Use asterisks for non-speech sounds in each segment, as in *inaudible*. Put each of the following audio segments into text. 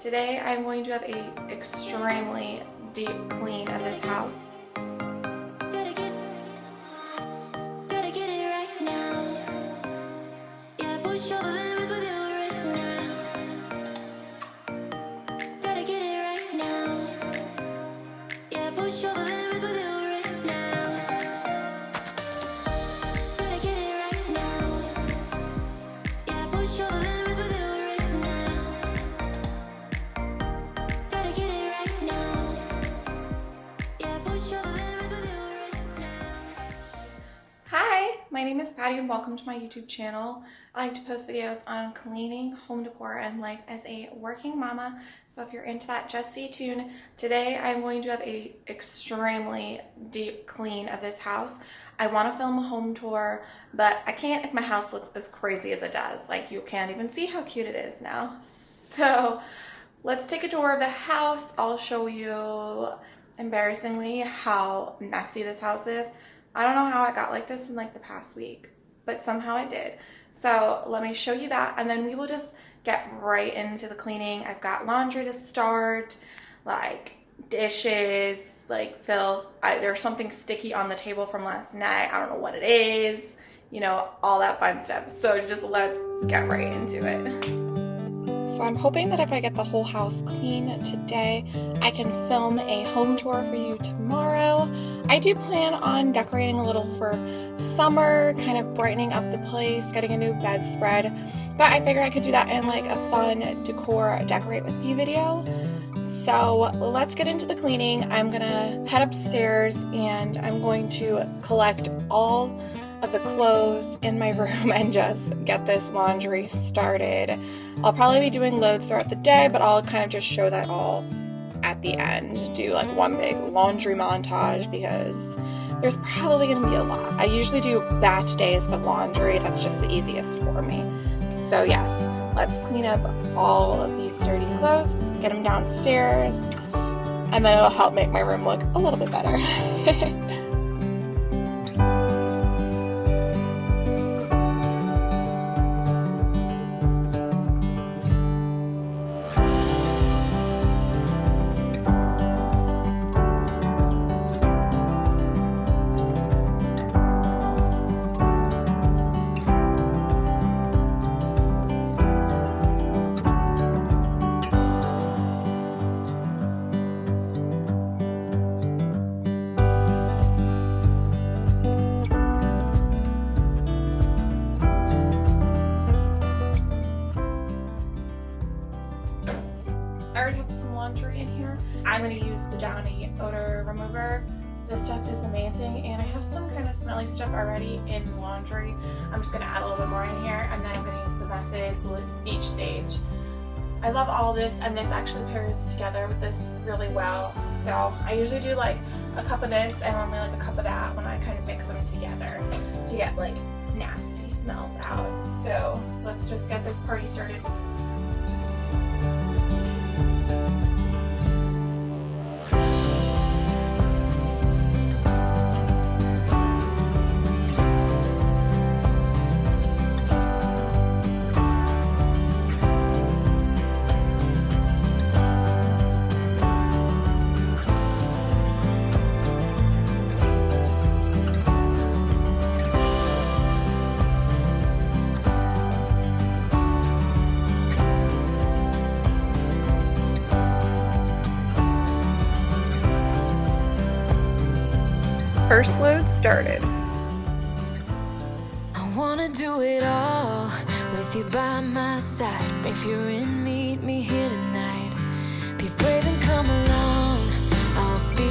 Today I'm going to have a extremely deep clean of this house. YouTube channel. I like to post videos on cleaning, home decor, and life as a working mama. So if you're into that, just stay tuned. Today I'm going to have a extremely deep clean of this house. I want to film a home tour, but I can't if my house looks as crazy as it does. Like you can't even see how cute it is now. *laughs* So let's take a tour of the house. I'll show you embarrassingly how messy this house is. I don't know how I got like this in like the past week, but somehow I did. So let me show you that and then we will just get right into the cleaning. I've got laundry to start, like dishes, like filth. I, there's something sticky on the table from last night. I don't know what it is, you know, all that fun stuff. So just let's get right into it. So I'm hoping that if I get the whole house clean today, I can film a home tour for you tomorrow. I do plan on decorating a little for summer, kind of brightening up the place, getting a new bedspread. But I figure I could do that in like a fun decor decorate with me video. So let's get into the cleaning. I'm gonna head upstairs and I'm going to collect all of the clothes in my *laughs* room and just get this laundry started. I'll probably be doing loads throughout the day, but I'll kind of just show that all at the end. Do like one big laundry montage because there's probably gonna be a lot. I usually do batch days of laundry, that's just the easiest for me. So, yes, let's clean up all of these dirty clothes, get them downstairs, and then it'll help make my room look a little bit better. *laughs* all this and this actually pairs together with this really well. So I usually do like a cup of this and only like a cup of that when I kind of mix them together to get like nasty smells out. So let's just get this party started. First load started. I wanna do it all with you by my side. If you're in, meet me here tonight. Be brave and come along. I'll be.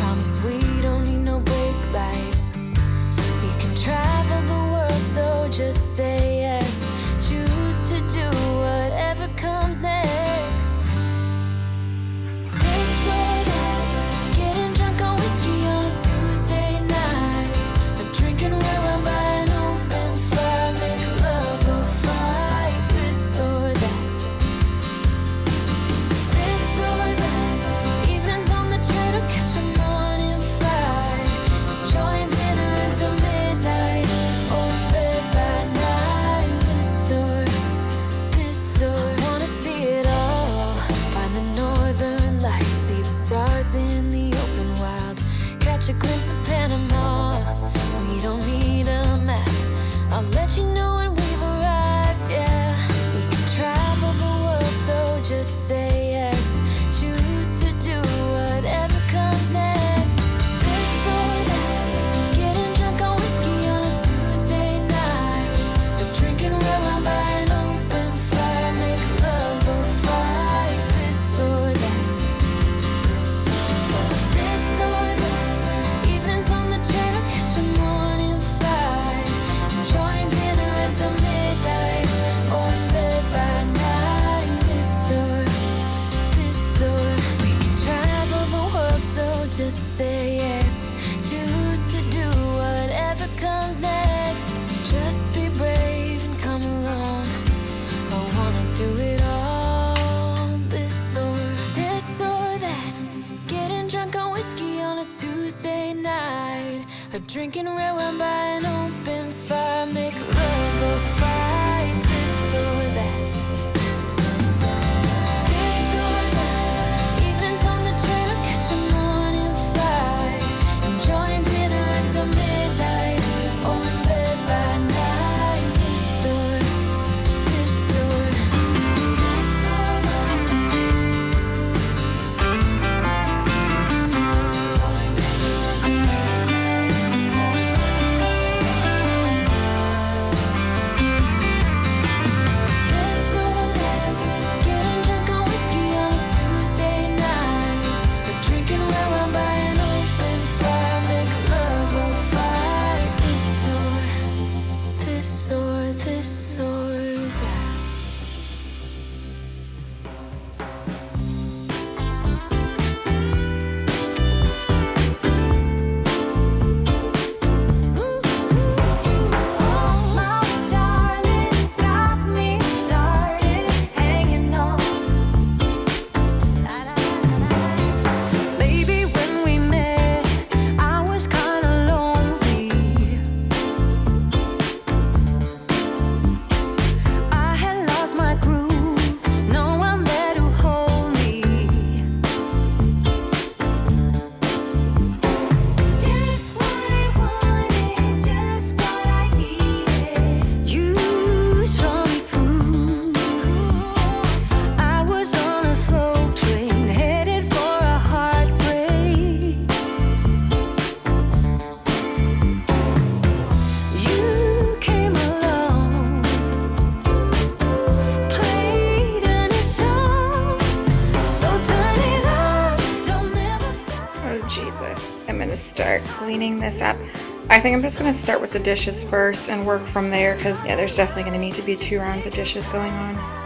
Promise we don't need no brake lights. We can travel the world, so just say yes. think I'm just gonna start with the dishes first and work from there because yeah, there's definitely gonna need to be two rounds of dishes going on.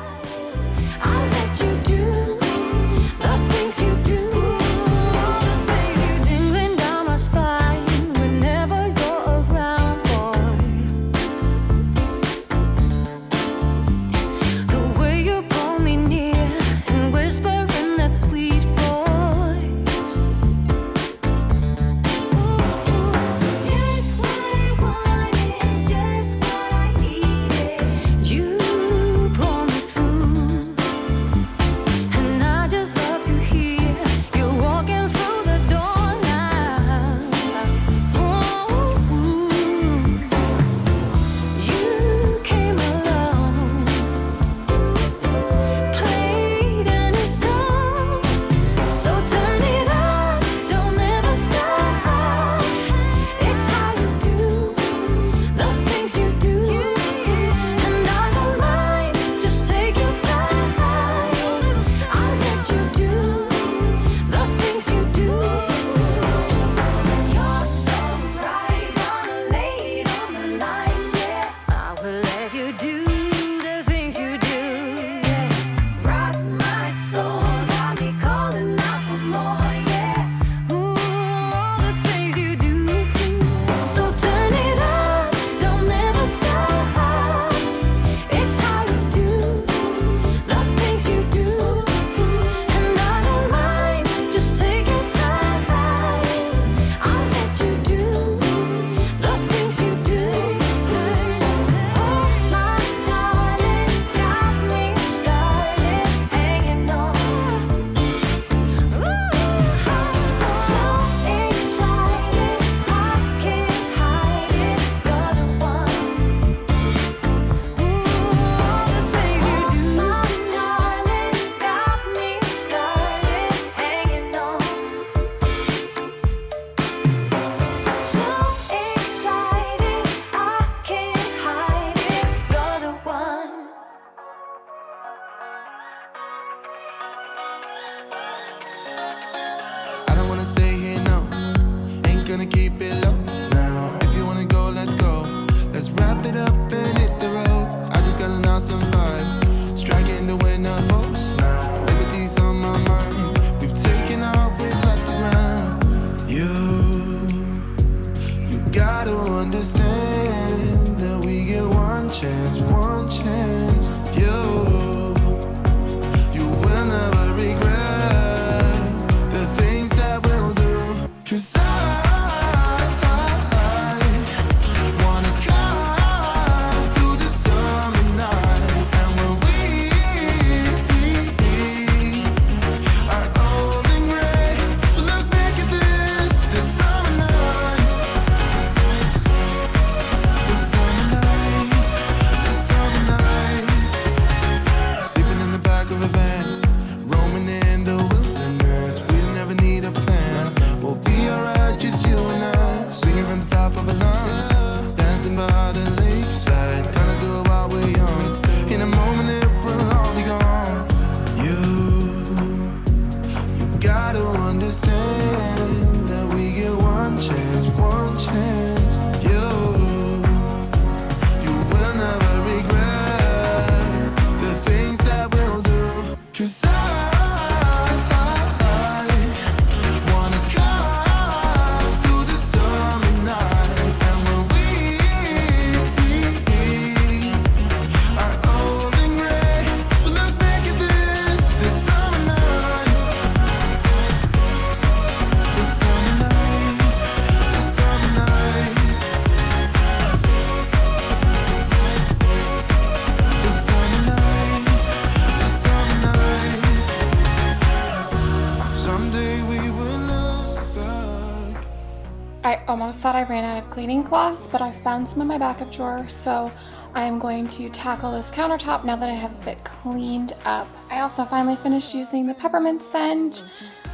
Thought I ran out of cleaning cloths, but I found some in my backup drawer, so I am going to tackle this countertop now that I have it cleaned up. I also finally finished using the peppermint scent.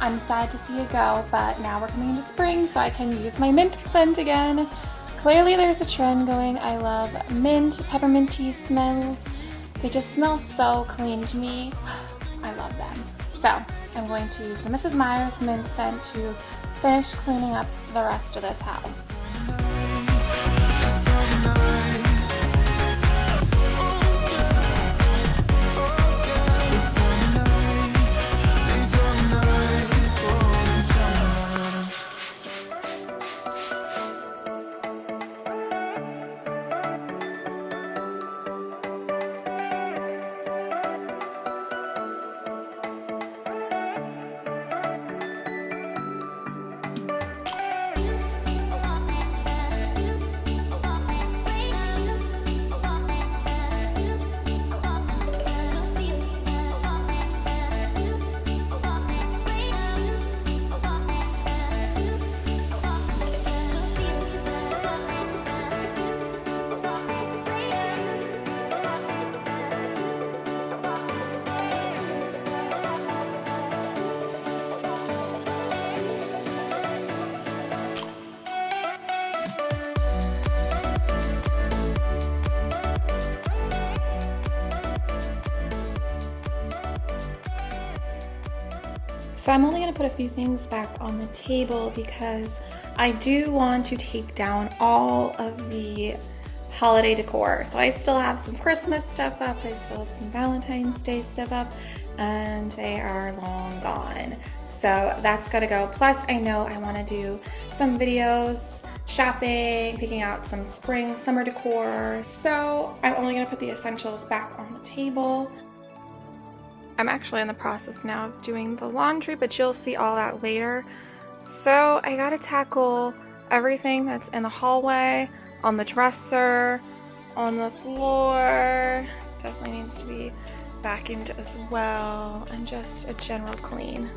I'm sad to see it go, but now we're coming into spring, so I can use my mint scent again. Clearly there's a trend going. I love mint, peppermint tea smells. They just smell so clean to me. *sighs* I love them. So I'm going to use the Mrs. Meyer's mint scent to finish cleaning up the rest of this house. So I'm only to put a few things back on the table because I do want to take down all of the holiday decor. So I still have some Christmas stuff up, I still have some Valentine's Day stuff up, and they are long gone. So that's got to go. Plus I know I want to do some videos shopping, picking out some spring, summer decor. So I'm only to put the essentials back on the table. I'm actually in the process now of doing the laundry, but you'll see all that later. So I gotta tackle everything that's in the hallway, on the dresser, on the floor. Definitely needs to be vacuumed as well, and just a general clean.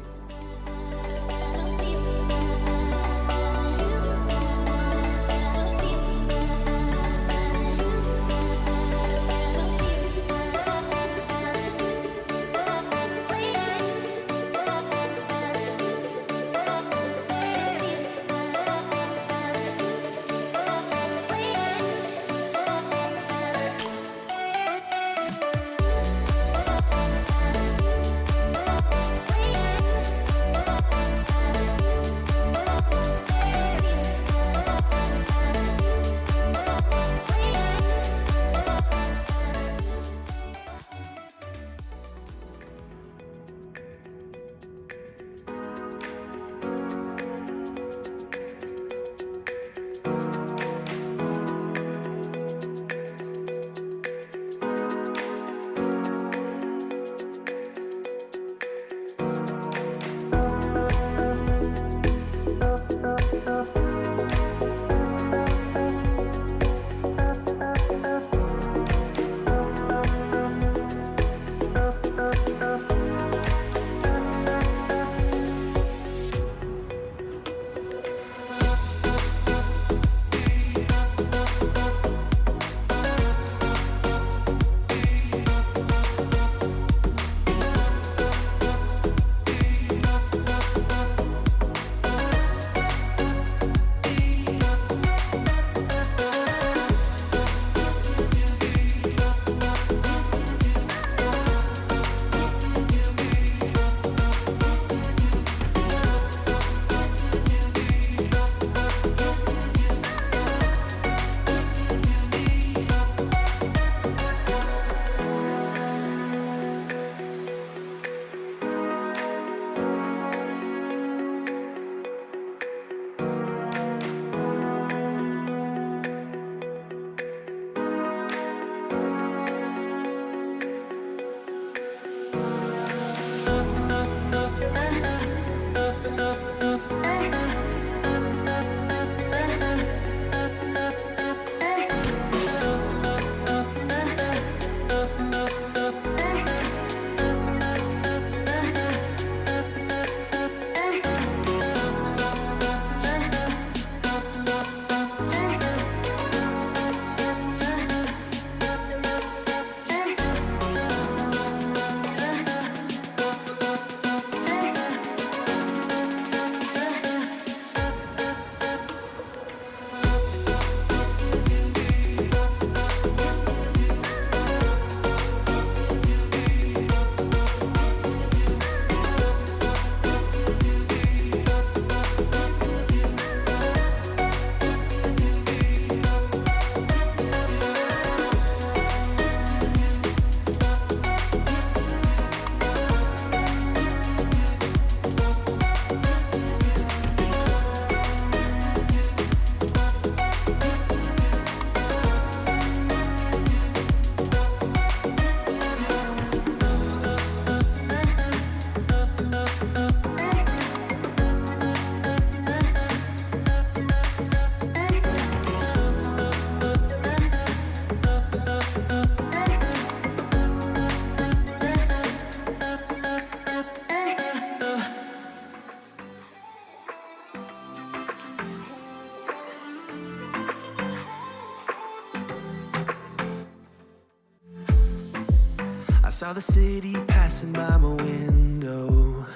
saw the city passing by my window.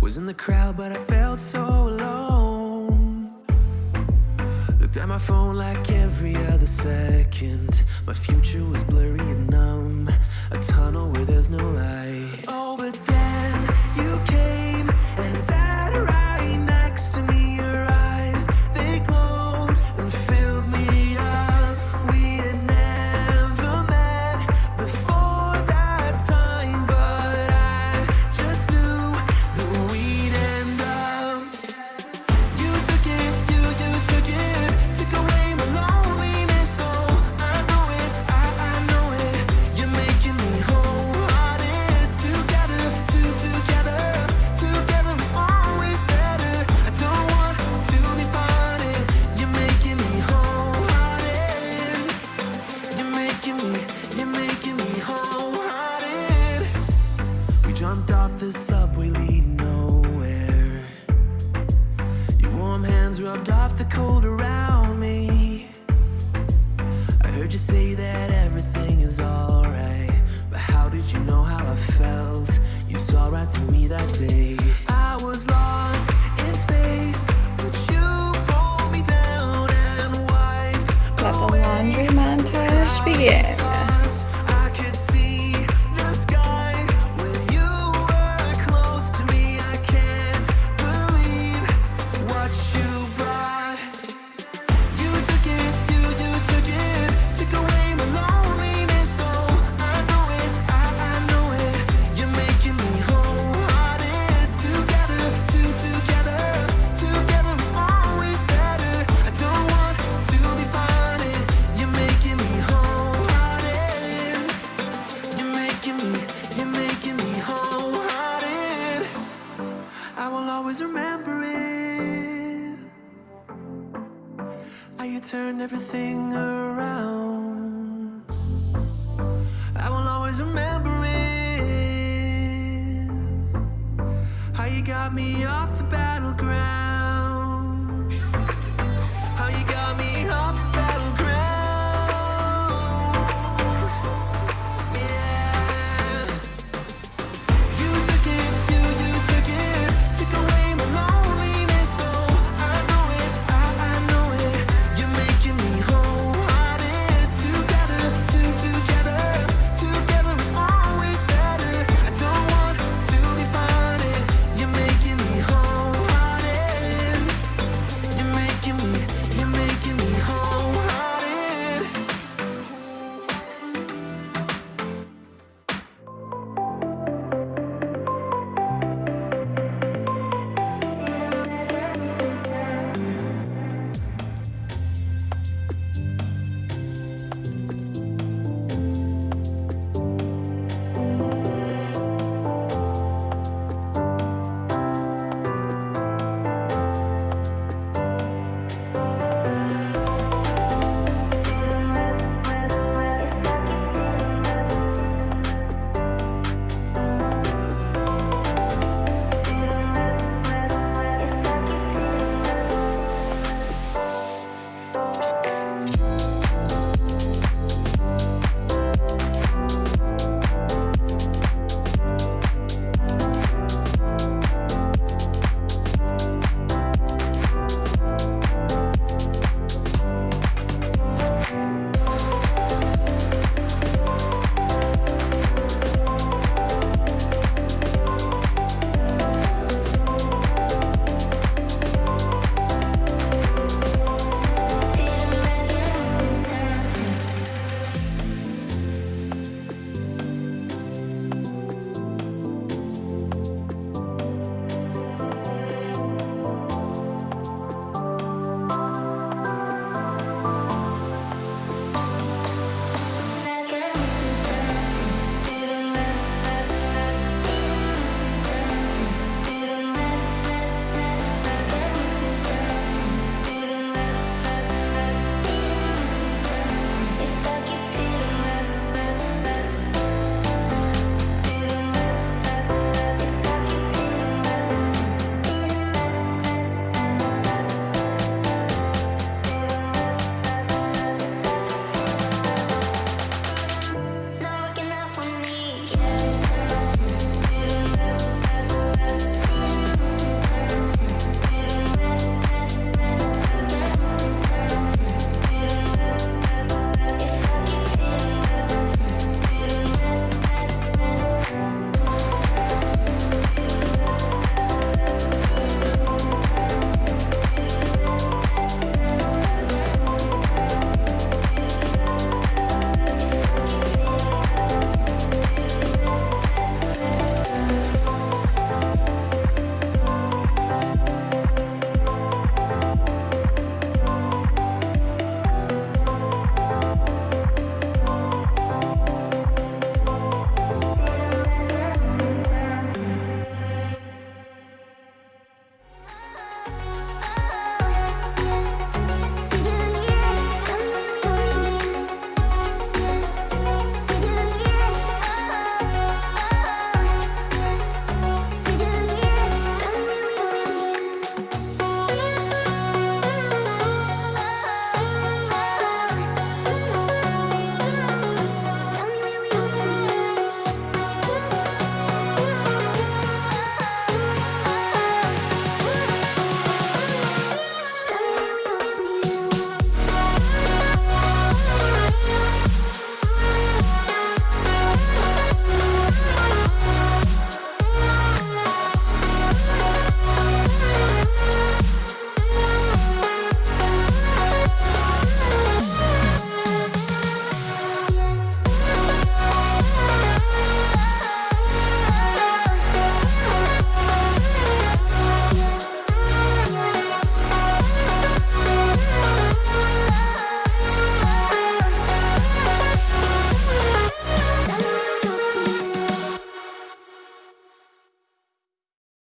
Was in the crowd but I felt so alone. Looked at my phone like every other second. My future was blurry and numb. A tunnel where there's no light. Let's begin. got me off the